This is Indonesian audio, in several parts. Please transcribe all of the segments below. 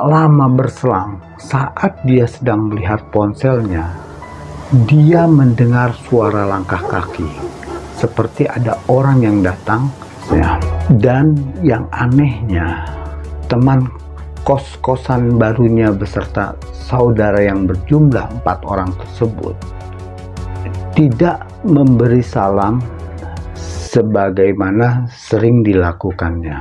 Lama berselang, saat dia sedang melihat ponselnya, dia mendengar suara langkah kaki, seperti ada orang yang datang. Ya. Dan yang anehnya, teman kos-kosan barunya beserta saudara yang berjumlah empat orang tersebut tidak memberi salam sebagaimana sering dilakukannya.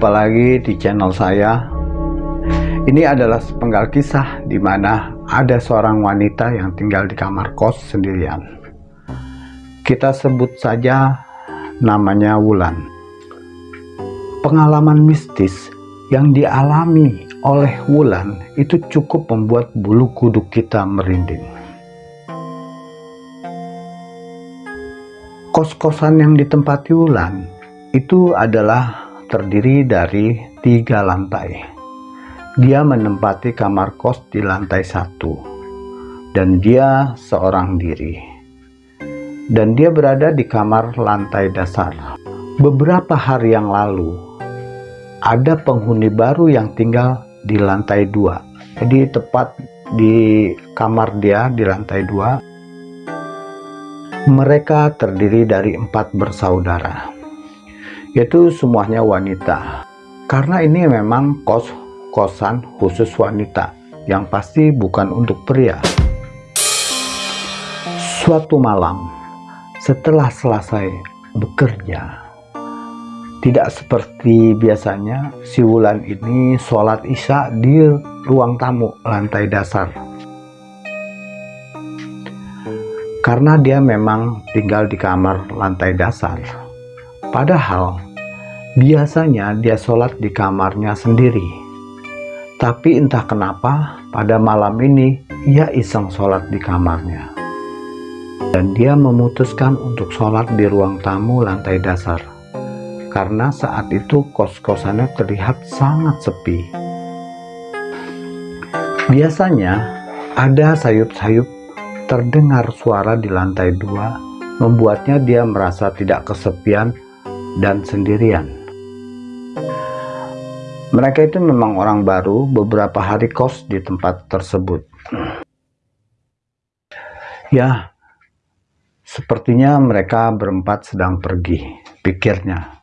Jumpa lagi di channel saya. Ini adalah sepenggal kisah di mana ada seorang wanita yang tinggal di kamar kos sendirian. Kita sebut saja namanya Wulan. Pengalaman mistis yang dialami oleh Wulan itu cukup membuat bulu kuduk kita merinding. Kos-kosan yang ditempati Wulan itu adalah terdiri dari tiga lantai. Dia menempati kamar kos di lantai satu, dan dia seorang diri. Dan dia berada di kamar lantai dasar. Beberapa hari yang lalu, ada penghuni baru yang tinggal di lantai dua. Jadi tepat di kamar dia di lantai dua, mereka terdiri dari empat bersaudara yaitu semuanya wanita. Karena ini memang kos-kosan khusus wanita, yang pasti bukan untuk pria. Suatu malam, setelah selesai bekerja, tidak seperti biasanya, si Wulan ini sholat isya di ruang tamu lantai dasar. Karena dia memang tinggal di kamar lantai dasar, Padahal biasanya dia sholat di kamarnya sendiri. Tapi entah kenapa pada malam ini ia iseng sholat di kamarnya. Dan dia memutuskan untuk sholat di ruang tamu lantai dasar. Karena saat itu kos-kosannya terlihat sangat sepi. Biasanya ada sayup-sayup terdengar suara di lantai dua membuatnya dia merasa tidak kesepian dan sendirian. Mereka itu memang orang baru beberapa hari kos di tempat tersebut. Ya, sepertinya mereka berempat sedang pergi, pikirnya.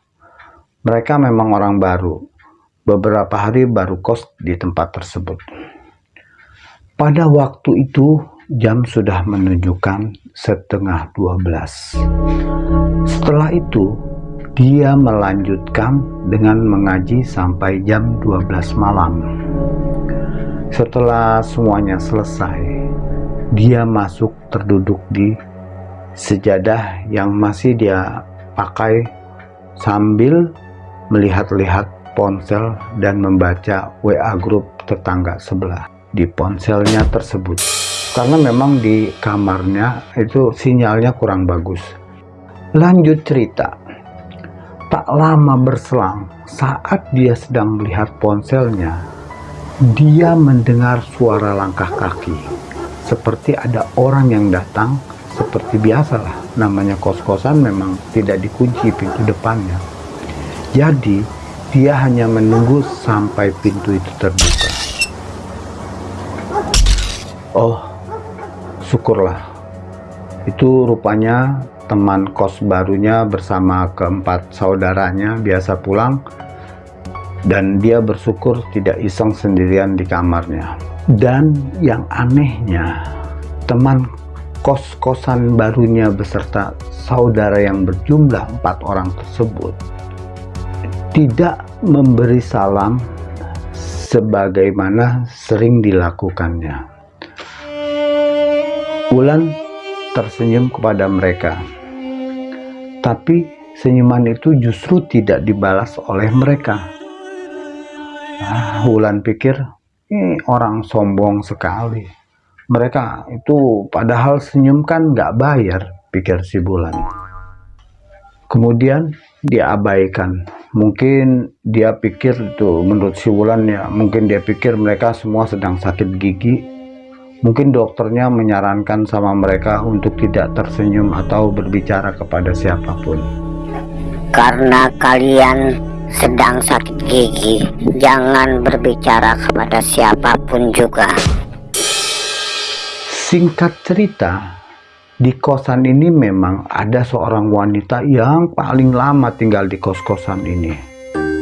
Mereka memang orang baru, beberapa hari baru kos di tempat tersebut. Pada waktu itu, jam sudah menunjukkan setengah dua belas. Setelah itu, dia melanjutkan dengan mengaji sampai jam 12 malam. Setelah semuanya selesai, dia masuk terduduk di sejadah yang masih dia pakai sambil melihat-lihat ponsel dan membaca WA grup tetangga sebelah di ponselnya tersebut. Karena memang di kamarnya itu sinyalnya kurang bagus. Lanjut cerita, Tak lama berselang, saat dia sedang melihat ponselnya, dia mendengar suara langkah kaki. Seperti ada orang yang datang, seperti biasalah, namanya kos-kosan memang tidak dikunci pintu depannya. Jadi, dia hanya menunggu sampai pintu itu terbuka. Oh, syukurlah. Itu rupanya teman kos barunya bersama keempat saudaranya biasa pulang dan dia bersyukur tidak iseng sendirian di kamarnya. Dan yang anehnya teman kos-kosan barunya beserta saudara yang berjumlah empat orang tersebut tidak memberi salam sebagaimana sering dilakukannya. Wulan tersenyum kepada mereka tapi senyuman itu justru tidak dibalas oleh mereka. Nah, Wulan pikir, ini orang sombong sekali. Mereka itu padahal senyum kan nggak bayar, pikir si Bulan. Kemudian dia abaikan mungkin dia pikir itu menurut si Wulan ya mungkin dia pikir mereka semua sedang sakit gigi mungkin dokternya menyarankan sama mereka untuk tidak tersenyum atau berbicara kepada siapa pun karena kalian sedang sakit gigi jangan berbicara kepada siapa pun juga singkat cerita di kosan ini memang ada seorang wanita yang paling lama tinggal di kos-kosan ini.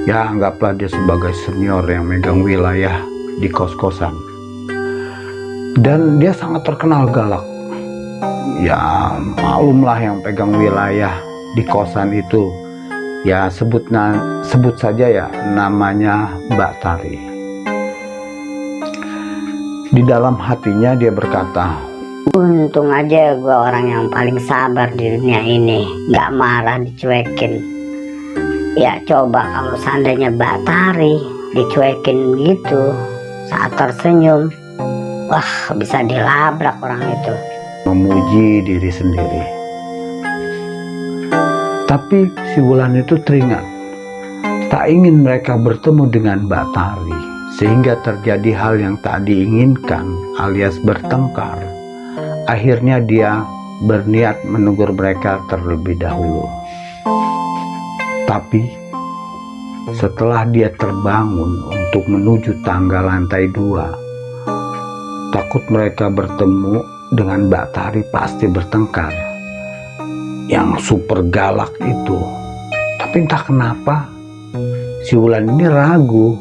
Ya, anggaplah dia sebagai senior yang megang wilayah di kos-kosan. Dan dia sangat terkenal galak. Ya, malumlah yang pegang wilayah di kosan itu. Ya, sebut, sebut saja ya namanya Mbak Tari. Di dalam hatinya dia berkata, Untung aja gue orang yang paling sabar di dunia ini Gak marah dicuekin Ya coba kalau seandainya Batari dicuekin gitu Saat tersenyum Wah bisa dilabrak orang itu. Memuji diri sendiri. Tapi si Wulan itu teringat. Tak ingin mereka bertemu dengan Batari Sehingga terjadi hal yang tak diinginkan alias bertengkar. Akhirnya dia berniat menegur mereka terlebih dahulu. Tapi setelah dia terbangun untuk menuju tangga lantai dua, takut mereka bertemu dengan Mbak Tari pasti bertengkar. Yang super galak itu. Tapi entah kenapa si Wulan ini ragu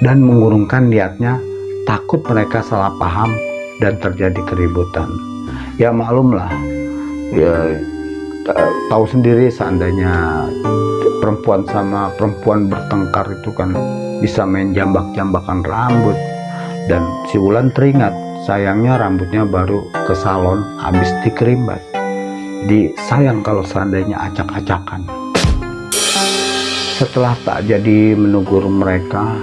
dan mengurungkan niatnya takut mereka salah paham dan terjadi keributan ya maklumlah ya tahu sendiri seandainya perempuan sama perempuan bertengkar itu kan bisa main jambak-jambakan rambut dan si Wulan teringat sayangnya rambutnya baru ke salon habis dikerimbat. Di sayang kalau seandainya acak-acakan. Setelah tak jadi menegur mereka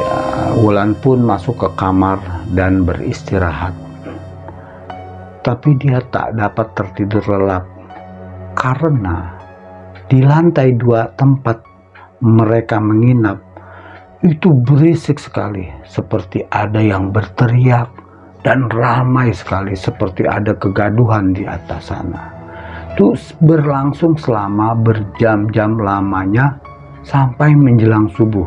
ya Wulan pun masuk ke kamar dan beristirahat. Tapi dia tak dapat tertidur lelap karena di lantai dua tempat mereka menginap itu berisik sekali. Seperti ada yang berteriak dan ramai sekali. Seperti ada kegaduhan di atas sana. Itu berlangsung selama berjam-jam lamanya sampai menjelang subuh.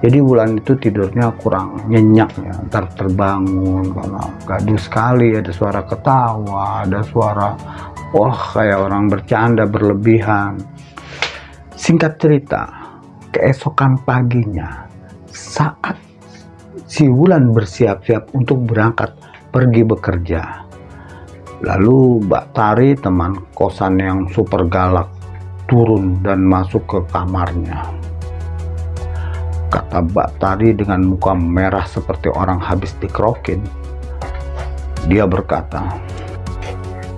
Jadi bulan itu tidurnya kurang nyenyak ya. Ntar terbangun karena gaduh sekali. Ada suara ketawa ada suara wah kayak orang bercanda berlebihan. Singkat cerita keesokan paginya saat si Wulan bersiap-siap untuk berangkat pergi bekerja lalu Mbak Tari teman kosan yang super galak turun dan masuk ke kamarnya kata Mbak Tari dengan muka merah seperti orang habis dikrokin. Dia berkata,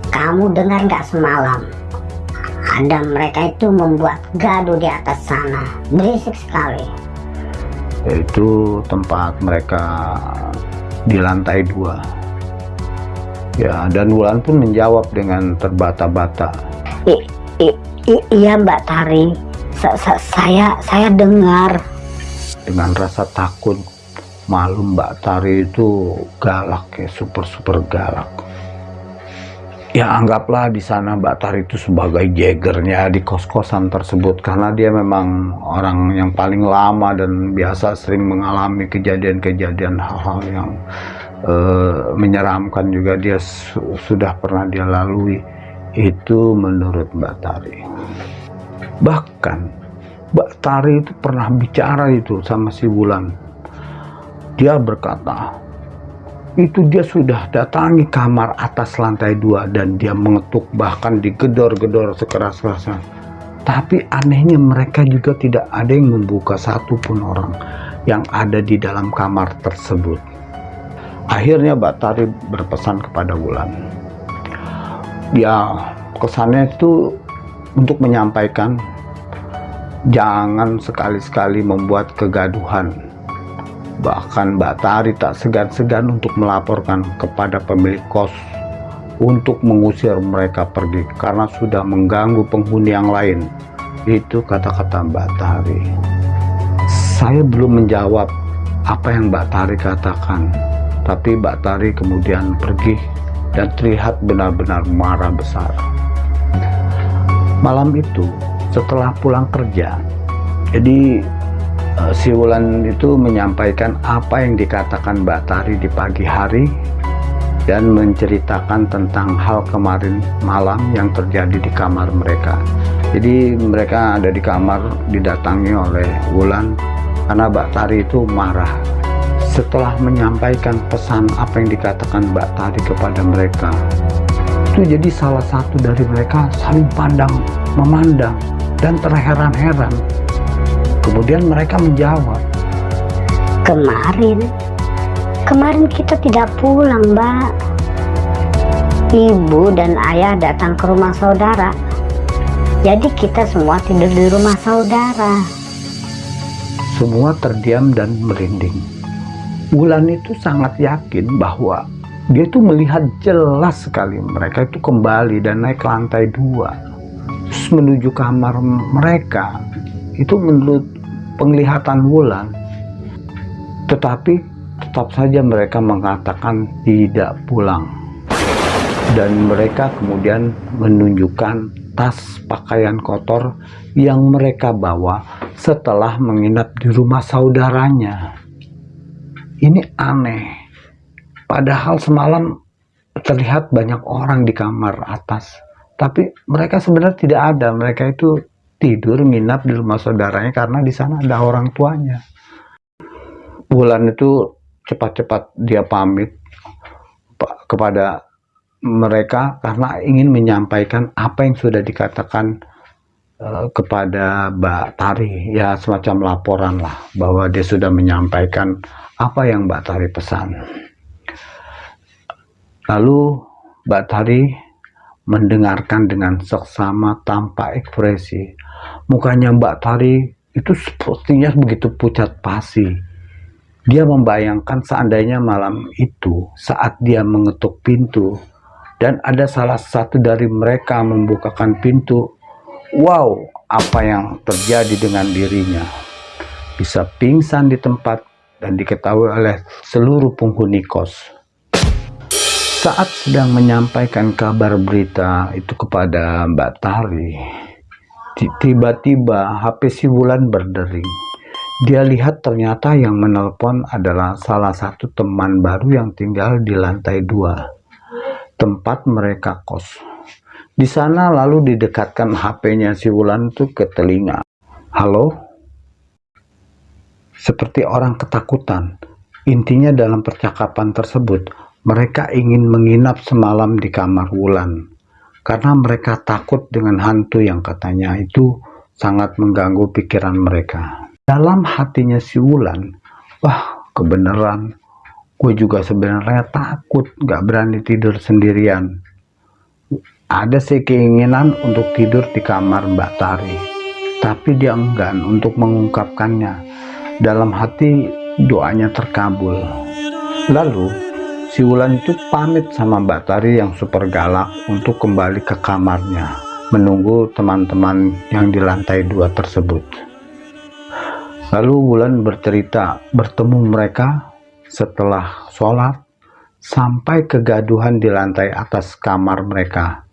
Kamu dengar nggak semalam? Ada mereka itu membuat gaduh di atas sana. Berisik sekali. Itu tempat mereka di lantai dua. Ya, dan Wulan pun menjawab dengan terbata-bata. Iya Mbak Tari, sa sa saya saya dengar dengan rasa takut malu Mbak Tari itu galak ya super super galak ya anggaplah di sana Mbak Tari itu sebagai jagernya di kos-kosan tersebut karena dia memang orang yang paling lama dan biasa sering mengalami kejadian-kejadian hal-hal yang uh, menyeramkan juga dia su sudah pernah dia lalui itu menurut Mbak Tari bahkan Mbak Tari itu pernah bicara itu sama si Wulan. Dia berkata, itu dia sudah datangi kamar atas lantai dua dan dia mengetuk bahkan digedor-gedor sekeras-kerasnya. Tapi anehnya mereka juga tidak ada yang membuka satupun orang yang ada di dalam kamar tersebut. Akhirnya Mbak Tari berpesan kepada Wulan. Ya kesannya itu untuk menyampaikan Jangan sekali-sekali membuat kegaduhan. Bahkan Mbak Tari tak segan-segan untuk melaporkan kepada pemilik kos untuk mengusir mereka pergi karena sudah mengganggu penghuni yang lain Itu kata-kata Mbak Tari. Saya belum menjawab apa yang Mbak Tari katakan. Tapi Mbak Tari kemudian pergi dan terlihat benar-benar marah besar. Malam itu, setelah pulang kerja, jadi uh, si Wulan itu menyampaikan apa yang dikatakan Mbak Tari di pagi hari dan menceritakan tentang hal kemarin malam yang terjadi di kamar mereka. Jadi mereka ada di kamar didatangi oleh Wulan karena Mbak Tari itu marah setelah menyampaikan pesan apa yang dikatakan Mbak Tari kepada mereka. Itu jadi salah satu dari mereka saling pandang, memandang, dan terheran-heran Kemudian mereka menjawab, Kemarin, kemarin kita tidak pulang mbak. Ibu dan ayah datang ke rumah saudara. Jadi kita semua tidur di rumah saudara. Semua terdiam dan merinding. Bulan itu sangat yakin bahwa dia itu melihat jelas sekali mereka itu kembali dan naik ke lantai dua terus menuju kamar mereka itu menurut penglihatan bulan tetapi tetap saja mereka mengatakan tidak pulang. Dan mereka kemudian menunjukkan tas pakaian kotor yang mereka bawa setelah menginap di rumah saudaranya. Ini aneh. Padahal semalam terlihat banyak orang di kamar atas tapi mereka sebenarnya tidak ada. Mereka itu tidur nginap di rumah saudaranya karena di sana ada orang tuanya. Bulan itu cepat-cepat dia pamit kepada mereka karena ingin menyampaikan apa yang sudah dikatakan uh, kepada Mbak Tari ya semacam laporan lah bahwa dia sudah menyampaikan apa yang Mbak Tari pesan. Lalu Mbak Tari mendengarkan dengan seksama tanpa ekspresi. Mukanya Mbak Tari itu sepertinya begitu pucat pasi. Dia membayangkan seandainya malam itu saat dia mengetuk pintu dan ada salah satu dari mereka membukakan pintu. Wow, apa yang terjadi dengan dirinya? Bisa pingsan di tempat dan diketahui oleh seluruh penghuni kos saat sedang menyampaikan kabar berita itu kepada Mbak Tari, tiba-tiba HP si Wulan berdering. Dia lihat ternyata yang menelpon adalah salah satu teman baru yang tinggal di lantai dua, tempat mereka kos. Di sana lalu didekatkan HP-nya si Wulan itu ke telinga. Halo? Seperti orang ketakutan. Intinya dalam percakapan tersebut, mereka ingin menginap semalam di kamar Wulan karena mereka takut dengan hantu yang katanya itu sangat mengganggu pikiran mereka. Dalam hatinya si Wulan, wah kebenaran, gue juga sebenarnya takut gak berani tidur sendirian. Ada sih keinginan untuk tidur di kamar Mbak Tari, tapi dia enggan untuk mengungkapkannya. Dalam hati doanya terkabul. Lalu Si Wulan itu pamit sama Mbak Tari yang super galak untuk kembali ke kamarnya menunggu teman-teman yang di lantai dua tersebut. Lalu Wulan bercerita bertemu mereka setelah sholat sampai kegaduhan di lantai atas kamar mereka.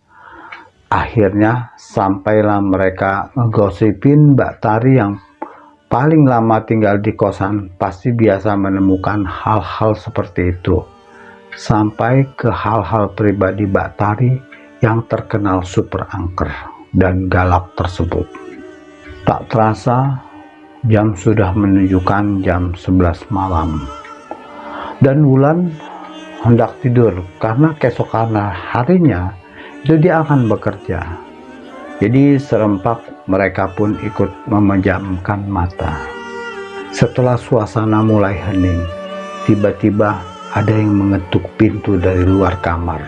Akhirnya sampailah mereka ngegosipin Mbak Tari yang paling lama tinggal di kosan pasti biasa menemukan hal-hal seperti itu sampai ke hal-hal pribadi Mbak Tari yang terkenal super angker dan galak tersebut. Tak terasa jam sudah menunjukkan jam 11 malam dan Wulan hendak tidur karena keesokan harinya itu dia akan bekerja. Jadi serempak mereka pun ikut memejamkan mata. Setelah suasana mulai hening, tiba-tiba ada yang mengetuk pintu dari luar kamar.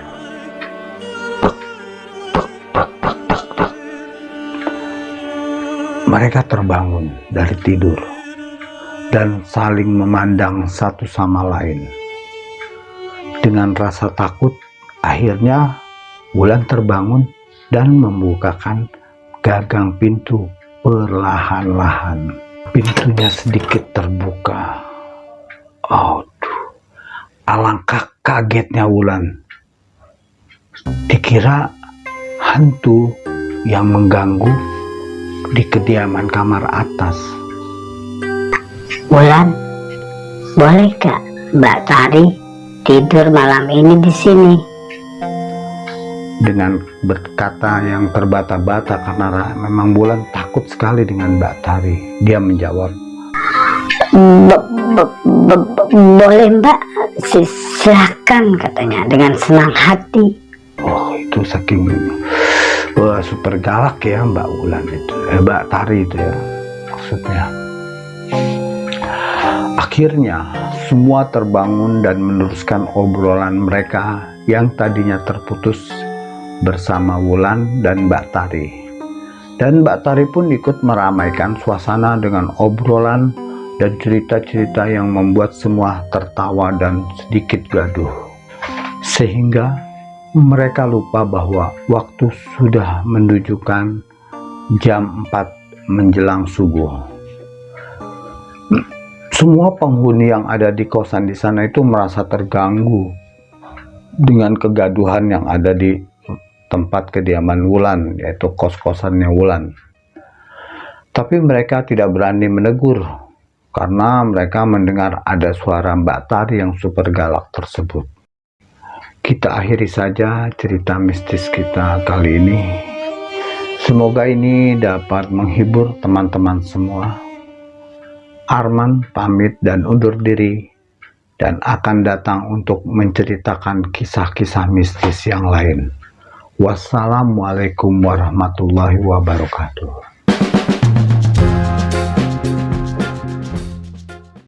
Mereka terbangun dari tidur dan saling memandang satu sama lain. Dengan rasa takut, akhirnya Wulan terbangun dan membukakan gagang pintu Perlahan-lahan pintunya sedikit terbuka. Aduh, alangkah kagetnya Wulan. Dikira hantu yang mengganggu di kediaman kamar atas. Wulan, boleh gak Mbak Tari tidur malam ini di sini? Dengan berkata yang terbata-bata karena memang Bulan takut sekali dengan Mbak Tari. Dia menjawab, boleh Mbak, Si- silakan katanya dengan senang hati. oh itu saking wah super galak ya Mbak Bulan itu, eh, Mbak Tari itu ya maksudnya. Akhirnya semua terbangun dan meneruskan obrolan mereka yang tadinya terputus bersama Wulan dan Mbak Tari. Dan Mbak Tari pun ikut meramaikan suasana dengan obrolan dan cerita-cerita yang membuat semua tertawa dan sedikit gaduh. Sehingga mereka lupa bahwa waktu sudah menunjukkan jam 4 menjelang subuh. Semua penghuni yang ada di kosan di sana itu merasa terganggu dengan kegaduhan yang ada di tempat kediaman Wulan, yaitu kos-kosannya Wulan. Tapi mereka tidak berani menegur karena mereka mendengar ada suara Mbak Tari yang super galak tersebut. Kita akhiri saja cerita mistis kita kali ini. Semoga ini dapat menghibur teman-teman semua. Arman pamit dan undur diri dan akan datang untuk menceritakan kisah-kisah mistis yang lain. Wassalamualaikum warahmatullahi wabarakatuh.